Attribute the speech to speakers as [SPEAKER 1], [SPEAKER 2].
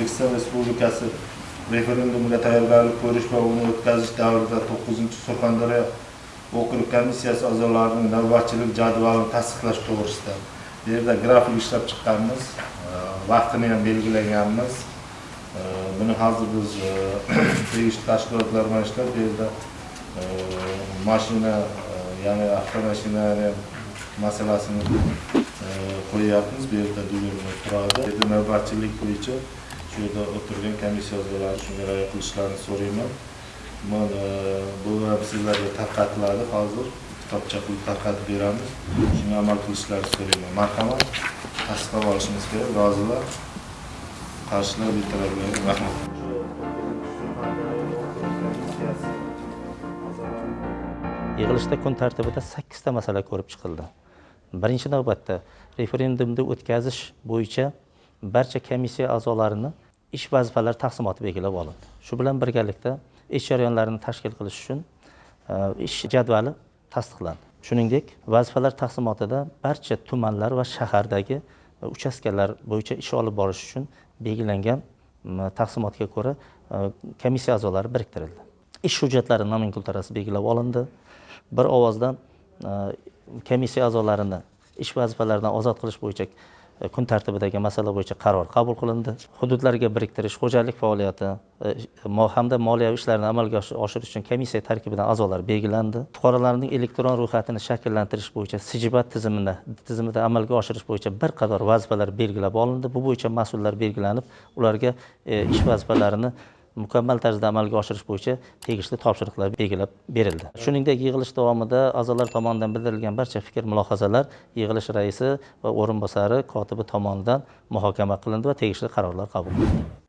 [SPEAKER 1] o'zbekiston respublikasi referendumiga tayyorgarlik ko'rish va uni o'tkazish davrida to'qqizinchi surxondaryo okrug komissiyasi a'zolarining navbatchilik jadvalini tasdiqlash to'g'risida. Bu yerda grafik ishlab chiqqanmiz e, vaqtini ham belgilaganmiz. E, buni hozir biz e, tegishli tashkilotlar bilan ishlab bu yerda mashina ya'ni avtomashinalar masalasini qo'yyapmiz. Bu yerda turadi navbatchilik bo'yicha shu yerda o'tirgan komissiya a'zolari shunga rioya qilishlarini so'rayman. Mana e, bu ham sizlarga tarqatiladi. Hozir kitobcha qilib tarqatib beramiz. Shunga amal qilishlarini so'rayman. Marhamat. Tasdiqlab olishimiz kerak. Rozilar qarshilar bittalarga rahmat.
[SPEAKER 2] Yig'ilishda kun tartibida sakkizta masala ko'rib chiqildi. Birinchi navbatda referendumni o'tkazish bo'yicha barcha komissiya a'zolarini ish vazifalari taqsimoti belgilab olindi. Shu bilan birgalikda ish jarayonlarini tashkil qilish uchun e, ish jadvali tasdiqlandi. Shuningdek vazifalar taqsimotida barcha tumanlar va shahardagi e, uchastkalar bo'yicha ish olib borish uchun belgilangan taqsimotga ko'ra e, komissiya a'zolari biriktirildi. Ish hujjatlari nomenklaturasi belgilab olindi. Bir ovozdan komissiya a'zolarini ish vazifalaridan ozod qilish bo'yicha E, kun tartibidagi masala bo'yicha qaror qabul qilindi. Hududlarga biriktirish xo'jalik faoliyati e, e, hamda moliyaviy ishlarni amalga oshirish uchun komissiya tarkibidan a'zolar belgilandi. Fuqarolarning elektron ro'yxatini shakllantirish bo'yicha sijibat tizimini tizimida amalga oshirish bo'yicha bir qator vazifalar belgilab olindi. Bu bo'yicha mas'ullar belgilanib ularga ish vazifalarini mukammal tarzda amalga oshirish bo'yicha tegishli topshiriqlar belgilab berildi. Shuningdek yig'ilish davomida a'zolar tomonidan bildirilgan barcha fikr mulohazalar yig'ilish raisi va o'rinbosari kotibi tomonidan muhokama qilindi va tegishli qarorlar qabul qilindi.